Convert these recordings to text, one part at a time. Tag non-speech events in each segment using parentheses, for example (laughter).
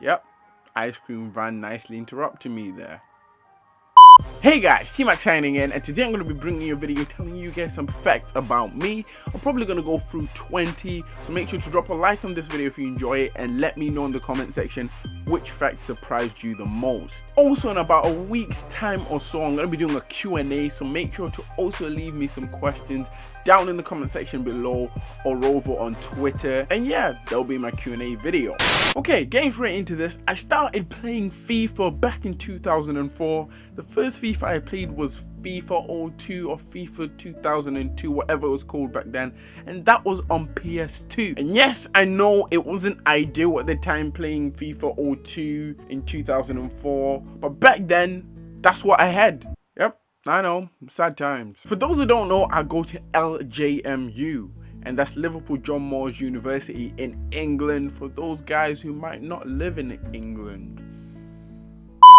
Yep, ice cream van nicely interrupting me there. Hey guys, T-Mac signing in and today I'm going to be bringing you a video telling you guys some facts about me. I'm probably going to go through 20, so make sure to drop a like on this video if you enjoy it and let me know in the comment section which fact surprised you the most. Also in about a week's time or so I'm going to be doing a Q&A so make sure to also leave me some questions down in the comment section below or over on Twitter and yeah that'll be my Q&A video. Okay getting straight into this I started playing FIFA back in 2004. The first FIFA I played was FIFA 02 or FIFA 2002 whatever it was called back then and that was on PS2 and yes I know it wasn't ideal at the time playing FIFA 02 in 2004 but back then that's what I had. Yep I know sad times. For those who don't know I go to LJMU and that's Liverpool John Moores University in England. For those guys who might not live in England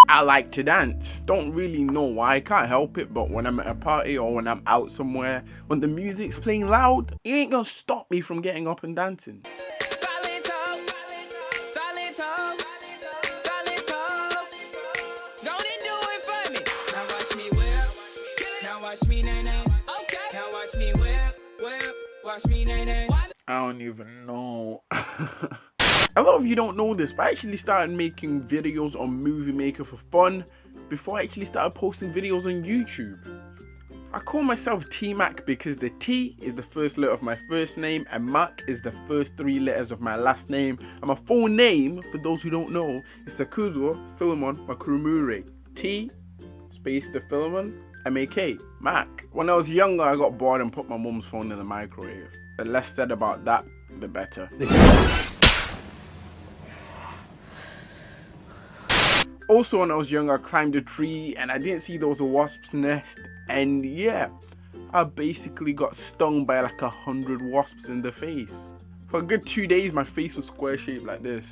I like to dance. Don't really know why, I can't help it, but when I'm at a party or when I'm out somewhere, when the music's playing loud, it ain't gonna stop me from getting up and dancing. I don't even know. (laughs) A lot of you don't know this, but I actually started making videos on Movie Maker for fun before I actually started posting videos on YouTube. I call myself T-Mac because the T is the first letter of my first name and Mac is the first three letters of my last name. And my full name, for those who don't know, is Takuzo Philemon Makurumure. T, space the Philemon, M-A-K, Mac. When I was younger, I got bored and put my mum's phone in the microwave. The less said about that, the better. (laughs) also when I was young I climbed a tree and I didn't see there was a wasp's nest and yeah I basically got stung by like a hundred wasps in the face. For a good two days my face was square shaped like this.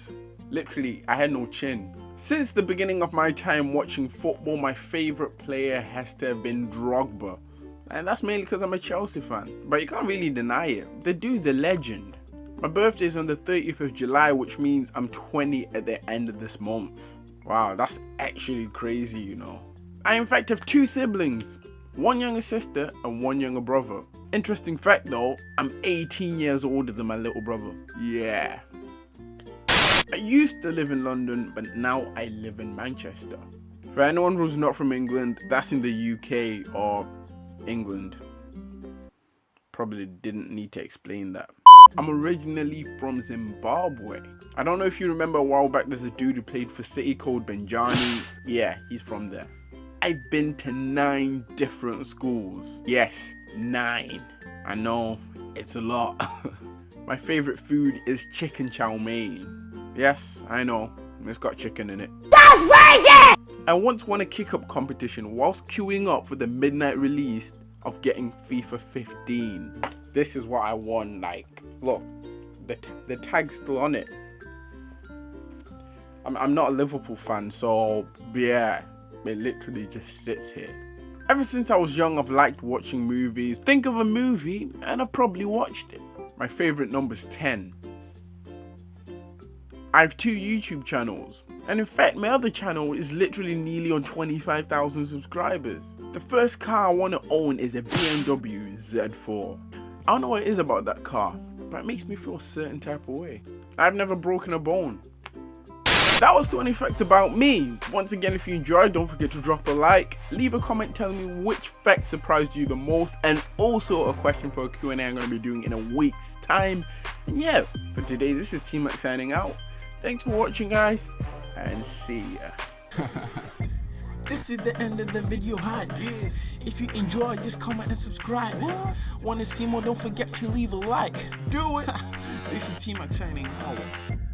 Literally I had no chin. Since the beginning of my time watching football my favourite player has to have been Drogba. And that's mainly because I'm a Chelsea fan. But you can't really deny it. The dude's a legend. My birthday is on the 30th of July which means I'm 20 at the end of this month. Wow, that's actually crazy, you know. I in fact have two siblings, one younger sister and one younger brother. Interesting fact though, I'm 18 years older than my little brother. Yeah. I used to live in London, but now I live in Manchester. For anyone who's not from England, that's in the UK or England. Probably didn't need to explain that. I'm originally from Zimbabwe. I don't know if you remember a while back there's a dude who played for City called Benjani. Yeah, he's from there. I've been to nine different schools. Yes, nine. I know, it's a lot. (laughs) My favourite food is chicken chow mein. Yes, I know, it's got chicken in it. That's crazy! I once won a kick-up competition whilst queuing up for the midnight release of getting FIFA 15. This is what I won, like, look, the, the tag's still on it. I'm, I'm not a Liverpool fan, so yeah, it literally just sits here. Ever since I was young, I've liked watching movies. Think of a movie, and I probably watched it. My favourite number's 10. I have two YouTube channels, and in fact, my other channel is literally nearly on 25,000 subscribers. The first car I want to own is a BMW Z4. I don't know what it is about that car, but it makes me feel a certain type of way. I've never broken a bone. That was 20 facts about me. Once again, if you enjoyed, don't forget to drop a like, leave a comment telling me which fact surprised you the most, and also a question for a Q&A I'm going to be doing in a week's time. And yeah, for today, this is T-Mac signing out. Thanks for watching, guys, and see ya. (laughs) This is the end of the video hype. If you enjoy, just comment and subscribe. Wanna see more? Don't forget to leave a like. Do it. (laughs) this is T-Mac signing out.